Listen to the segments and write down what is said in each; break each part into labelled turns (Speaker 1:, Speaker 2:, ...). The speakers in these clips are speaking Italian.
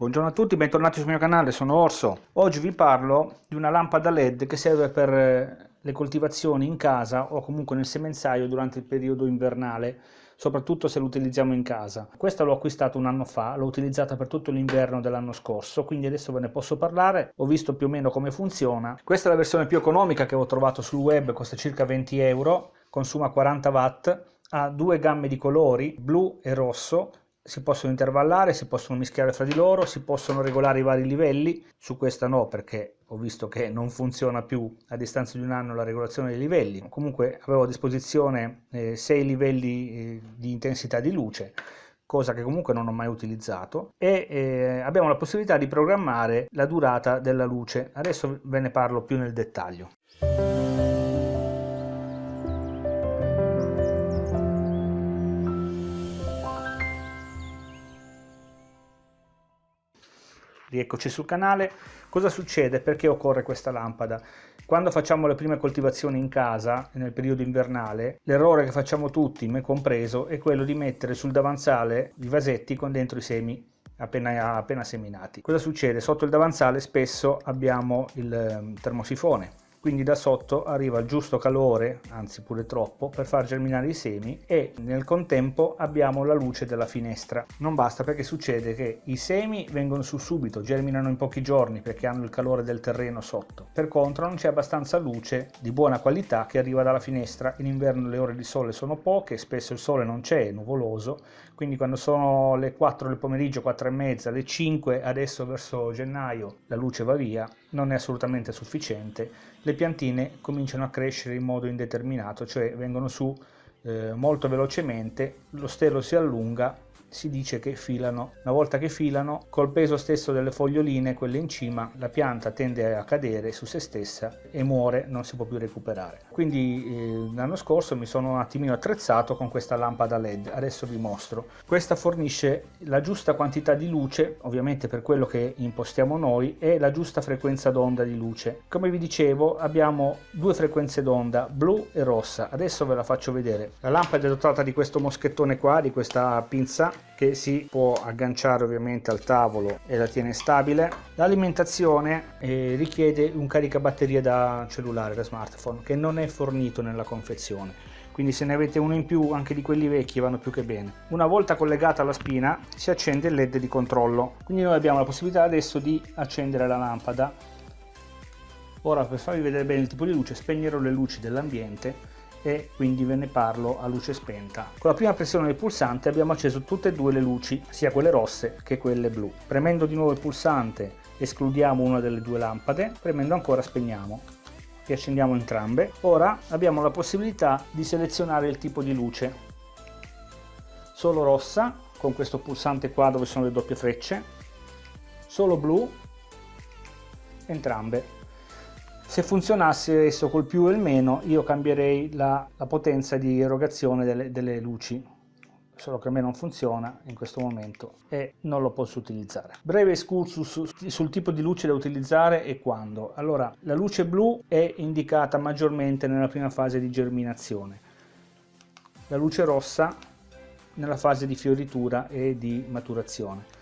Speaker 1: Buongiorno a tutti, bentornati sul mio canale, sono Orso. Oggi vi parlo di una lampada LED che serve per eh, le coltivazioni in casa o comunque nel semenzaio durante il periodo invernale, soprattutto se lo utilizziamo in casa. Questa l'ho acquistata un anno fa, l'ho utilizzata per tutto l'inverno dell'anno scorso, quindi adesso ve ne posso parlare, ho visto più o meno come funziona. Questa è la versione più economica che ho trovato sul web, costa circa 20 euro, consuma 40 watt, ha due gamme di colori, blu e rosso, si possono intervallare, si possono mischiare fra di loro, si possono regolare i vari livelli, su questa no perché ho visto che non funziona più a distanza di un anno la regolazione dei livelli, comunque avevo a disposizione eh, 6 livelli eh, di intensità di luce, cosa che comunque non ho mai utilizzato. E eh, abbiamo la possibilità di programmare la durata della luce, adesso ve ne parlo più nel dettaglio. Rieccoci sul canale. Cosa succede? Perché occorre questa lampada? Quando facciamo le prime coltivazioni in casa, nel periodo invernale, l'errore che facciamo tutti, me compreso, è quello di mettere sul davanzale i vasetti con dentro i semi appena, appena seminati. Cosa succede? Sotto il davanzale spesso abbiamo il ehm, termosifone quindi da sotto arriva il giusto calore, anzi pure troppo, per far germinare i semi e nel contempo abbiamo la luce della finestra. Non basta perché succede che i semi vengono su subito, germinano in pochi giorni perché hanno il calore del terreno sotto. Per contro non c'è abbastanza luce di buona qualità che arriva dalla finestra. In inverno le ore di sole sono poche, spesso il sole non c'è, è nuvoloso, quindi quando sono le 4 del pomeriggio, 4 e mezza, le 5, adesso verso gennaio la luce va via, non è assolutamente sufficiente le piantine cominciano a crescere in modo indeterminato, cioè vengono su eh, molto velocemente, lo stelo si allunga si dice che filano. Una volta che filano, col peso stesso delle foglioline, quelle in cima, la pianta tende a cadere su se stessa e muore, non si può più recuperare. Quindi eh, l'anno scorso mi sono un attimino attrezzato con questa lampada LED, adesso vi mostro. Questa fornisce la giusta quantità di luce, ovviamente per quello che impostiamo noi, e la giusta frequenza d'onda di luce. Come vi dicevo abbiamo due frequenze d'onda, blu e rossa, adesso ve la faccio vedere. La lampada è dotata di questo moschettone qua, di questa pinza che si può agganciare ovviamente al tavolo e la tiene stabile. L'alimentazione eh, richiede un caricabatterie da cellulare, da smartphone, che non è fornito nella confezione. Quindi se ne avete uno in più, anche di quelli vecchi vanno più che bene. Una volta collegata alla spina si accende il led di controllo. Quindi noi abbiamo la possibilità adesso di accendere la lampada. Ora per farvi vedere bene il tipo di luce spegnerò le luci dell'ambiente e quindi ve ne parlo a luce spenta. Con la prima pressione del pulsante abbiamo acceso tutte e due le luci, sia quelle rosse che quelle blu. Premendo di nuovo il pulsante escludiamo una delle due lampade, premendo ancora spegniamo e accendiamo entrambe. Ora abbiamo la possibilità di selezionare il tipo di luce. Solo rossa, con questo pulsante qua dove sono le doppie frecce, solo blu, entrambe. Se funzionasse esso col più e il meno, io cambierei la, la potenza di erogazione delle, delle luci, solo che a me non funziona in questo momento e non lo posso utilizzare. Breve excursus sul tipo di luce da utilizzare e quando. Allora, la luce blu è indicata maggiormente nella prima fase di germinazione, la luce rossa nella fase di fioritura e di maturazione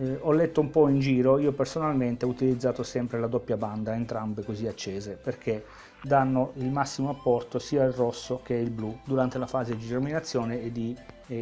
Speaker 1: eh, ho letto un po' in giro, io personalmente ho utilizzato sempre la doppia banda, entrambe così accese, perché danno il massimo apporto sia il rosso che il blu durante la fase di germinazione e di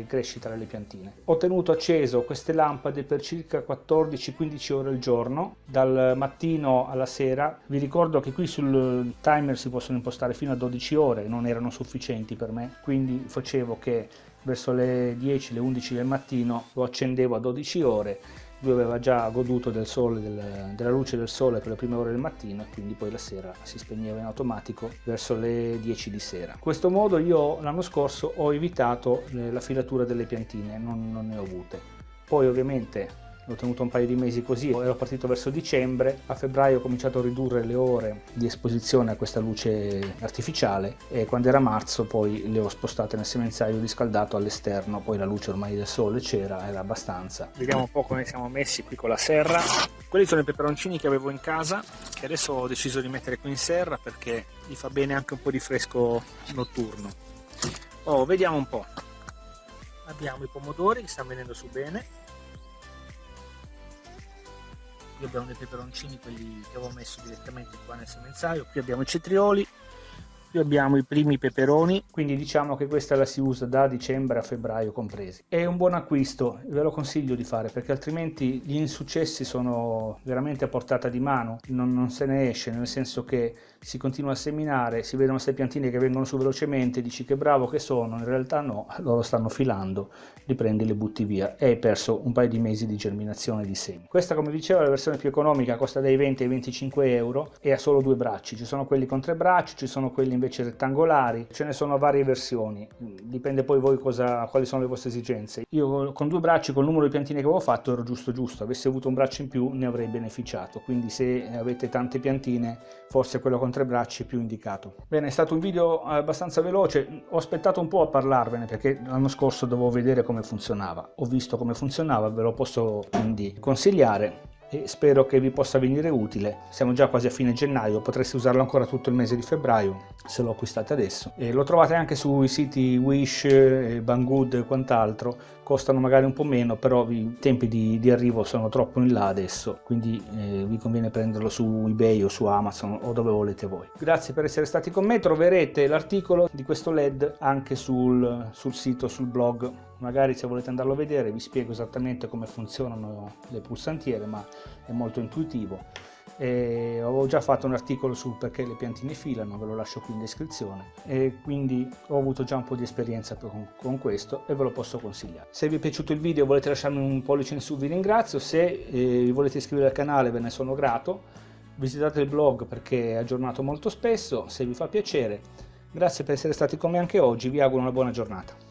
Speaker 1: crescita delle piantine. Ho tenuto acceso queste lampade per circa 14-15 ore al giorno, dal mattino alla sera. Vi ricordo che qui sul timer si possono impostare fino a 12 ore, non erano sufficienti per me, quindi facevo che verso le 10, le 11 del mattino lo accendevo a 12 ore lui aveva già goduto del sole, del, della luce del sole per le prime ore del mattino e quindi poi la sera si spegneva in automatico verso le 10 di sera. In questo modo io l'anno scorso ho evitato la filatura delle piantine, non, non ne ho avute. Poi ovviamente l'ho tenuto un paio di mesi così, ero partito verso dicembre, a febbraio ho cominciato a ridurre le ore di esposizione a questa luce artificiale e quando era marzo poi le ho spostate nel semenzaio riscaldato all'esterno, poi la luce ormai del sole c'era, era abbastanza. Vediamo un po' come siamo messi qui con la serra. Quelli sono i peperoncini che avevo in casa, che adesso ho deciso di mettere qui in serra perché gli fa bene anche un po' di fresco notturno. Oh, vediamo un po'. Abbiamo i pomodori che stanno venendo su bene, qui abbiamo dei peperoncini quelli che avevo messo direttamente qua nel semenzaio. Qui abbiamo i cetrioli qui abbiamo i primi peperoni. Quindi diciamo che questa la si usa da dicembre a febbraio compresi. È un buon acquisto ve lo consiglio di fare perché altrimenti gli insuccessi sono veramente a portata di mano. Non, non se ne esce nel senso che si continua a seminare si vedono queste piantine che vengono su velocemente dici che bravo che sono in realtà no loro stanno filando li prendi e le butti via. E hai perso un paio di mesi di germinazione di semi. Questa come dicevo è la versione più economica costa dai 20 ai 25 euro e ha solo due bracci. Ci sono quelli con tre bracci ci sono quelli invece rettangolari, ce ne sono varie versioni, dipende poi voi cosa, quali sono le vostre esigenze. Io con due bracci, col numero di piantine che avevo fatto, ero giusto giusto, avessi avuto un braccio in più ne avrei beneficiato, quindi se avete tante piantine forse quello con tre bracci è più indicato. Bene, è stato un video abbastanza veloce, ho aspettato un po' a parlarvene perché l'anno scorso dovevo vedere come funzionava, ho visto come funzionava, ve lo posso quindi consigliare e spero che vi possa venire utile. Siamo già quasi a fine gennaio, potreste usarlo ancora tutto il mese di febbraio se lo acquistate adesso. E lo trovate anche sui siti Wish, Banggood e quant'altro, costano magari un po' meno, però i tempi di, di arrivo sono troppo in là adesso, quindi eh, vi conviene prenderlo su eBay o su Amazon o dove volete voi. Grazie per essere stati con me, troverete l'articolo di questo LED anche sul, sul sito, sul blog magari se volete andarlo a vedere vi spiego esattamente come funzionano le pulsantiere ma è molto intuitivo. E avevo già fatto un articolo sul perché le piantine filano ve lo lascio qui in descrizione. E quindi ho avuto già un po' di esperienza con, con questo e ve lo posso consigliare. Se vi è piaciuto il video volete lasciarmi un pollice in su vi ringrazio. Se eh, volete iscrivervi al canale ve ne sono grato. Visitate il blog perché è aggiornato molto spesso se vi fa piacere. Grazie per essere stati con me anche oggi vi auguro una buona giornata